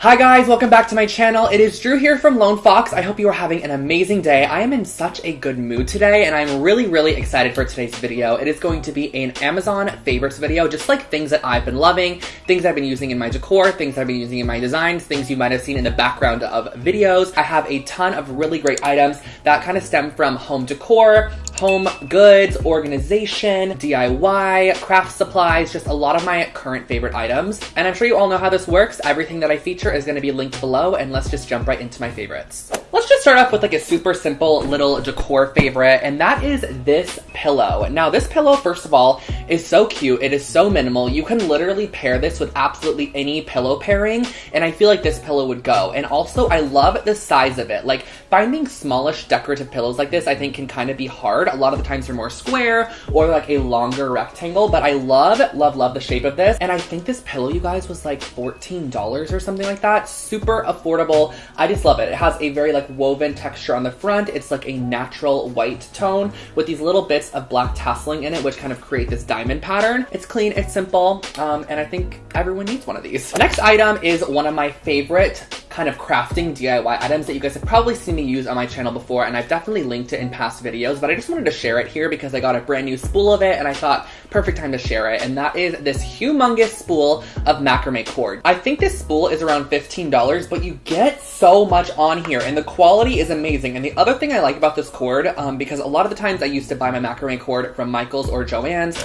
Hi guys, welcome back to my channel. It is Drew here from Lone Fox. I hope you are having an amazing day. I am in such a good mood today and I'm really, really excited for today's video. It is going to be an Amazon favorites video, just like things that I've been loving, things I've been using in my decor, things I've been using in my designs, things you might have seen in the background of videos. I have a ton of really great items that kind of stem from home decor, home goods, organization, DIY, craft supplies, just a lot of my current favorite items. And I'm sure you all know how this works. Everything that I feature is gonna be linked below and let's just jump right into my favorites. Let's just start off with like a super simple little decor favorite and that is this pillow. Now this pillow, first of all, is so cute. It is so minimal. You can literally pair this with absolutely any pillow pairing and I feel like this pillow would go. And also I love the size of it. Like finding smallish decorative pillows like this I think can kind of be hard a lot of the times they're more square or like a longer rectangle, but I love, love, love the shape of this. And I think this pillow, you guys, was like $14 or something like that. Super affordable. I just love it. It has a very like woven texture on the front. It's like a natural white tone with these little bits of black tasseling in it, which kind of create this diamond pattern. It's clean, it's simple, um, and I think everyone needs one of these. Next item is one of my favorite kind of crafting DIY items that you guys have probably seen me use on my channel before, and I've definitely linked it in past videos, but I just wanted to share it here because I got a brand new spool of it, and I thought, perfect time to share it, and that is this humongous spool of macrame cord. I think this spool is around $15, but you get so much on here, and the quality is amazing. And the other thing I like about this cord, um, because a lot of the times I used to buy my macrame cord from Michael's or Joann's,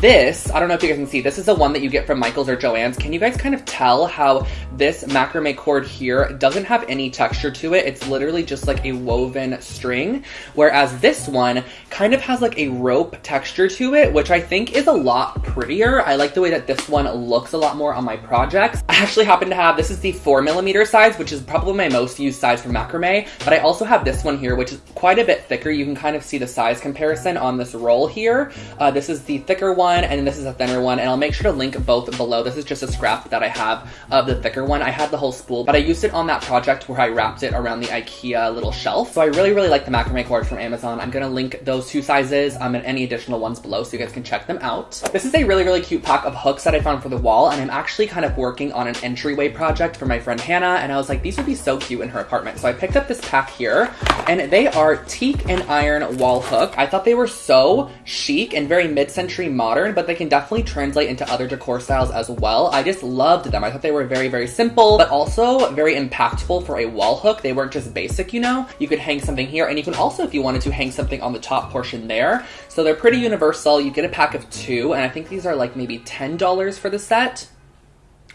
this, I don't know if you guys can see, this is the one that you get from Michael's or Joann's. Can you guys kind of tell how this macrame cord here here doesn't have any texture to it. It's literally just like a woven string. Whereas this one kind of has like a rope texture to it, which I think is a lot prettier. I like the way that this one looks a lot more on my projects. I actually happen to have, this is the four millimeter size, which is probably my most used size for macrame, but I also have this one here, which is quite a bit thicker. You can kind of see the size comparison on this roll here. Uh, this is the thicker one, and this is a thinner one, and I'll make sure to link both below. This is just a scrap that I have of the thicker one. I had the whole spool, but I used used it on that project where I wrapped it around the Ikea little shelf. So I really, really like the macrame cord from Amazon. I'm gonna link those two sizes um, and any additional ones below so you guys can check them out. This is a really, really cute pack of hooks that I found for the wall and I'm actually kind of working on an entryway project for my friend Hannah and I was like, these would be so cute in her apartment. So I picked up this pack here and they are teak and iron wall hook. I thought they were so chic and very mid-century modern, but they can definitely translate into other decor styles as well. I just loved them. I thought they were very, very simple, but also very very impactful for a wall hook. They weren't just basic, you know? You could hang something here, and you can also, if you wanted to, hang something on the top portion there. So they're pretty universal. You get a pack of two, and I think these are like maybe $10 for the set.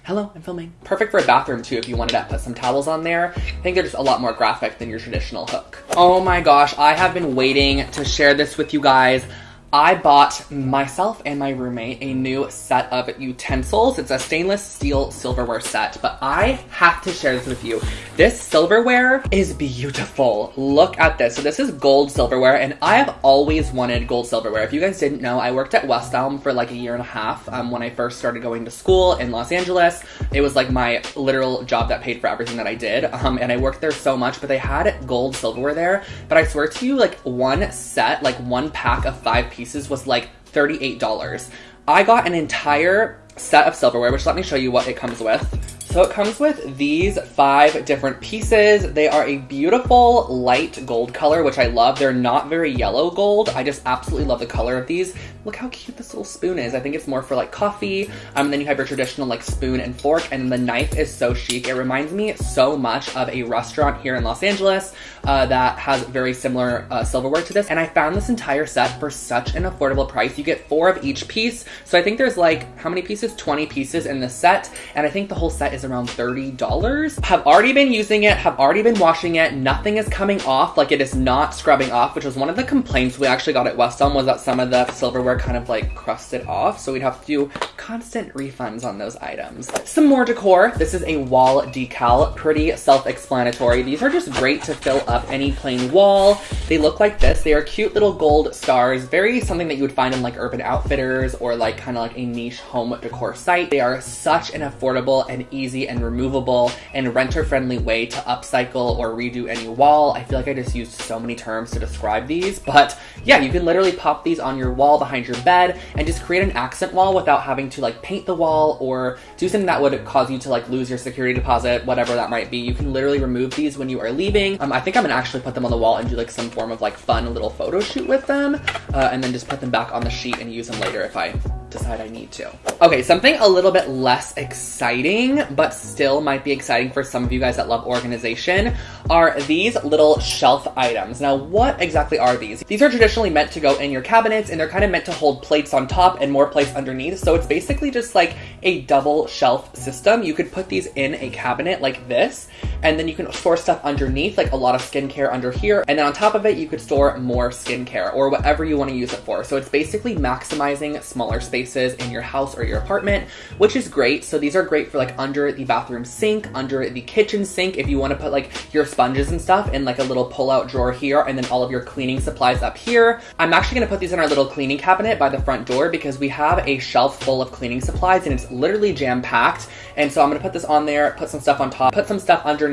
Hello, I'm filming. Perfect for a bathroom too if you wanted to put some towels on there. I think they're just a lot more graphic than your traditional hook. Oh my gosh, I have been waiting to share this with you guys. I bought myself and my roommate a new set of utensils. It's a stainless steel silverware set, but I have to share this with you. This silverware is beautiful. Look at this. So this is gold silverware, and I have always wanted gold silverware. If you guys didn't know, I worked at West Elm for like a year and a half um, when I first started going to school in Los Angeles. It was like my literal job that paid for everything that I did, um, and I worked there so much, but they had gold silverware there. But I swear to you, like one set, like one pack of five pieces pieces was like $38. I got an entire set of silverware, which let me show you what it comes with. So it comes with these five different pieces. They are a beautiful light gold color, which I love. They're not very yellow gold. I just absolutely love the color of these. Look how cute this little spoon is. I think it's more for like coffee. Um, and then you have your traditional like spoon and fork, and the knife is so chic. It reminds me so much of a restaurant here in Los Angeles uh, that has very similar uh, silverware to this. And I found this entire set for such an affordable price. You get four of each piece. So I think there's like, how many pieces? 20 pieces in the set. And I think the whole set is is around $30. Have already been using it, have already been washing it. Nothing is coming off, like it is not scrubbing off, which was one of the complaints we actually got at West Elm was that some of the silverware kind of like crusted off. So we'd have to do constant refunds on those items. Some more decor. This is a wall decal, pretty self-explanatory. These are just great to fill up any plain wall. They look like this. They are cute little gold stars, very something that you would find in like Urban Outfitters or like kind of like a niche home decor site. They are such an affordable and easy easy and removable and renter-friendly way to upcycle or redo any wall. I feel like I just used so many terms to describe these, but yeah, you can literally pop these on your wall behind your bed and just create an accent wall without having to like paint the wall or do something that would cause you to like lose your security deposit, whatever that might be. You can literally remove these when you are leaving. Um, I think I'm gonna actually put them on the wall and do like some form of like fun little photo shoot with them uh, and then just put them back on the sheet and use them later if I decide I need to. Okay, something a little bit less exciting, but still might be exciting for some of you guys that love organization, are these little shelf items. Now, what exactly are these? These are traditionally meant to go in your cabinets, and they're kind of meant to hold plates on top and more plates underneath, so it's basically just like a double shelf system. You could put these in a cabinet like this, and then you can store stuff underneath, like a lot of skincare under here, and then on top of it, you could store more skincare, or whatever you want to use it for. So it's basically maximizing smaller spaces in your house or your apartment, which is great. So these are great for like under the bathroom sink, under the kitchen sink, if you want to put like your sponges and stuff in like a little pull-out drawer here, and then all of your cleaning supplies up here. I'm actually gonna put these in our little cleaning cabinet by the front door because we have a shelf full of cleaning supplies and it's literally jam-packed. And so I'm gonna put this on there, put some stuff on top, put some stuff underneath,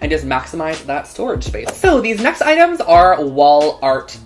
and just maximize that storage space. So these next items are wall art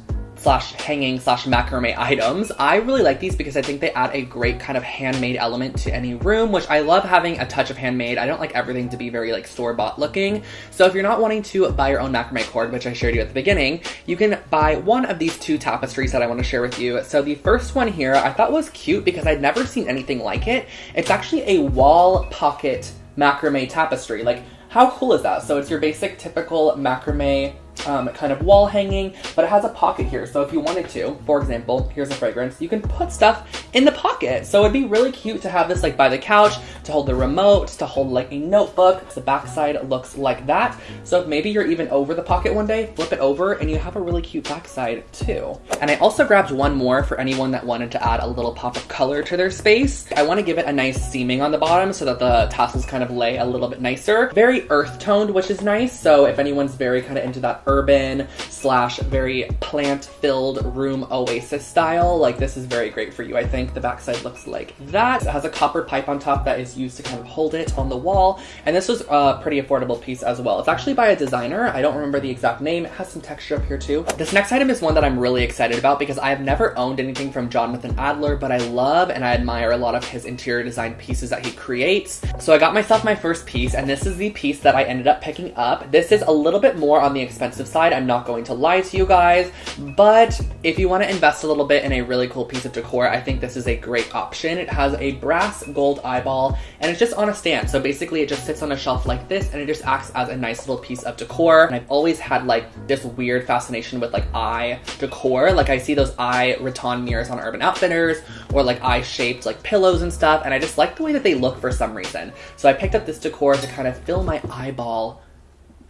slash hanging slash macrame items. I really like these because I think they add a great kind of handmade element to any room, which I love having a touch of handmade. I don't like everything to be very like store-bought looking. So if you're not wanting to buy your own macrame cord, which I shared you at the beginning, you can buy one of these two tapestries that I want to share with you. So the first one here I thought was cute because I'd never seen anything like it. It's actually a wall pocket macrame tapestry. Like how cool is that? So it's your basic typical macrame um, kind of wall hanging, but it has a pocket here. So if you wanted to, for example, here's a fragrance, you can put stuff in the pocket. So it'd be really cute to have this like by the couch, to hold the remote, to hold like a notebook. The backside looks like that. So if maybe you're even over the pocket one day, flip it over and you have a really cute backside too. And I also grabbed one more for anyone that wanted to add a little pop of color to their space. I want to give it a nice seaming on the bottom so that the tassels kind of lay a little bit nicer. Very earth toned, which is nice. So if anyone's very kind of into that urban slash very plant-filled room oasis style. Like this is very great for you. I think the backside looks like that. It has a copper pipe on top that is used to kind of hold it on the wall. And this was a pretty affordable piece as well. It's actually by a designer. I don't remember the exact name. It has some texture up here too. This next item is one that I'm really excited about because I have never owned anything from Jonathan Adler, but I love and I admire a lot of his interior design pieces that he creates. So I got myself my first piece and this is the piece that I ended up picking up. This is a little bit more on the expensive expensive side. I'm not going to lie to you guys, but if you want to invest a little bit in a really cool piece of decor, I think this is a great option. It has a brass gold eyeball and it's just on a stand. So basically it just sits on a shelf like this and it just acts as a nice little piece of decor. And I've always had like this weird fascination with like eye decor. Like I see those eye rattan mirrors on Urban Outfitters or like eye shaped like pillows and stuff. And I just like the way that they look for some reason. So I picked up this decor to kind of fill my eyeball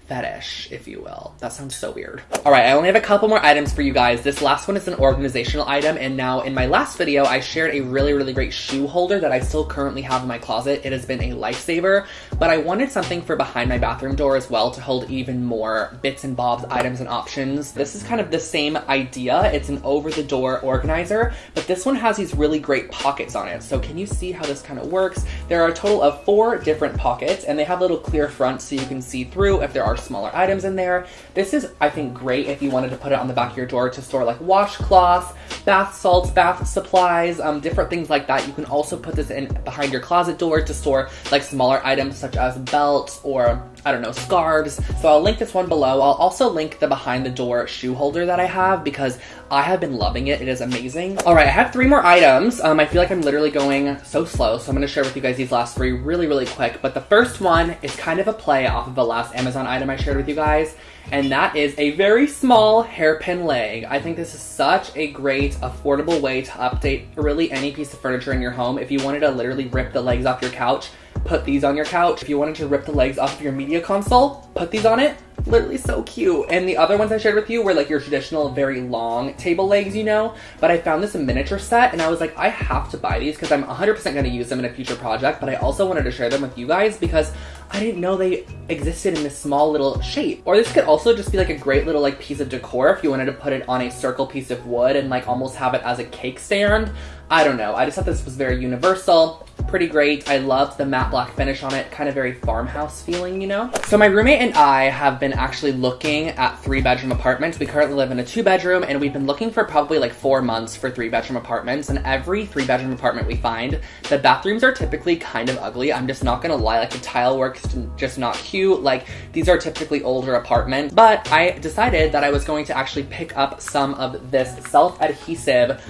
fetish, if you will. That sounds so weird. All right, I only have a couple more items for you guys. This last one is an organizational item, and now in my last video, I shared a really, really great shoe holder that I still currently have in my closet. It has been a lifesaver, but I wanted something for behind my bathroom door as well to hold even more bits and bobs, items, and options. This is kind of the same idea. It's an over-the-door organizer, but this one has these really great pockets on it. So can you see how this kind of works? There are a total of four different pockets, and they have little clear fronts so you can see through if there are smaller items in there. This is, I think, great if you wanted to put it on the back of your door to store like washcloths, bath salts, bath supplies, um, different things like that. You can also put this in behind your closet door to store like smaller items such as belts or I don't know, scarves. So I'll link this one below. I'll also link the behind the door shoe holder that I have because I have been loving it. It is amazing. All right, I have three more items. Um, I feel like I'm literally going so slow, so I'm gonna share with you guys these last three really, really quick. But the first one is kind of a play off of the last Amazon item I shared with you guys and that is a very small hairpin leg. I think this is such a great, affordable way to update really any piece of furniture in your home. If you wanted to literally rip the legs off your couch, put these on your couch. If you wanted to rip the legs off of your media console, put these on it. Literally so cute. And the other ones I shared with you were like your traditional very long table legs, you know? But I found this a miniature set and I was like, I have to buy these because I'm 100% going to use them in a future project. But I also wanted to share them with you guys because I didn't know they existed in this small little shape. Or this could also just be like a great little like piece of decor if you wanted to put it on a circle piece of wood and like almost have it as a cake stand. I don't know. I just thought this was very universal pretty great. I love the matte black finish on it, kind of very farmhouse feeling, you know? So my roommate and I have been actually looking at three bedroom apartments. We currently live in a two bedroom and we've been looking for probably like four months for three bedroom apartments. And every three bedroom apartment we find, the bathrooms are typically kind of ugly. I'm just not gonna lie, like the tile work's just not cute. Like these are typically older apartments, but I decided that I was going to actually pick up some of this self-adhesive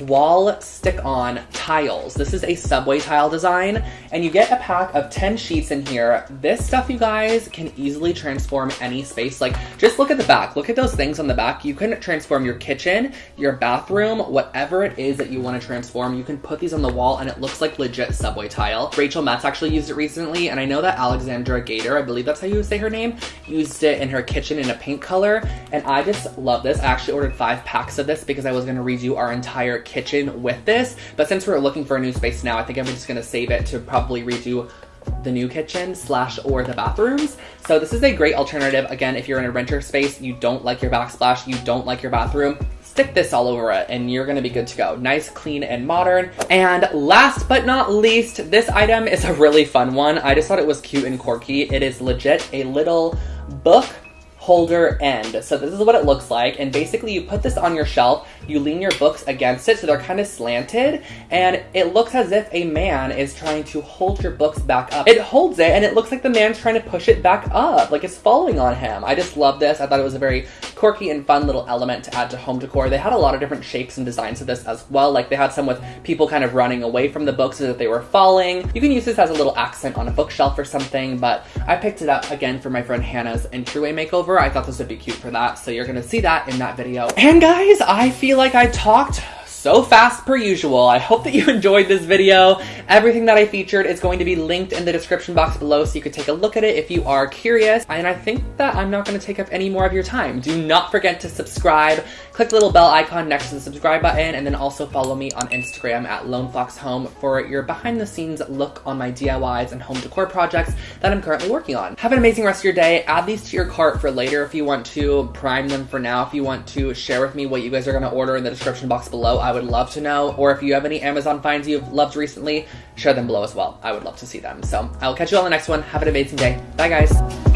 wall stick-on tiles. This is a subway tile design, and you get a pack of 10 sheets in here. This stuff, you guys, can easily transform any space. Like, just look at the back. Look at those things on the back. You can transform your kitchen, your bathroom, whatever it is that you want to transform. You can put these on the wall, and it looks like legit subway tile. Rachel Metz actually used it recently, and I know that Alexandra Gater, I believe that's how you say her name, used it in her kitchen in a pink color, and I just love this. I actually ordered five packs of this because I was going to redo our entire kitchen with this. But since we're looking for a new space now, I think I'm just gonna save it to probably redo the new kitchen slash or the bathrooms. So this is a great alternative. Again, if you're in a renter space, you don't like your backsplash, you don't like your bathroom, stick this all over it and you're gonna be good to go. Nice, clean, and modern. And last but not least, this item is a really fun one. I just thought it was cute and quirky. It is legit a little book holder end. So this is what it looks like. And basically you put this on your shelf, you lean your books against it so they're kind of slanted and it looks as if a man is trying to hold your books back up. It holds it and it looks like the man's trying to push it back up, like it's falling on him. I just love this. I thought it was a very quirky and fun little element to add to home decor. They had a lot of different shapes and designs of this as well. Like they had some with people kind of running away from the books as if they were falling. You can use this as a little accent on a bookshelf or something, but I picked it up again for my friend Hannah's entryway makeover. I thought this would be cute for that, so you're gonna see that in that video. And guys, I feel like I talked so fast per usual. I hope that you enjoyed this video. Everything that I featured is going to be linked in the description box below so you could take a look at it if you are curious. And I think that I'm not going to take up any more of your time. Do not forget to subscribe. Click the little bell icon next to the subscribe button and then also follow me on Instagram at Lone Fox Home for your behind the scenes look on my DIYs and home decor projects that I'm currently working on. Have an amazing rest of your day. Add these to your cart for later if you want to. Prime them for now if you want to. Share with me what you guys are going to order in the description box below. I would love to know. Or if you have any Amazon finds you've loved recently, share them below as well. I would love to see them. So I will catch you on the next one. Have an amazing day. Bye guys.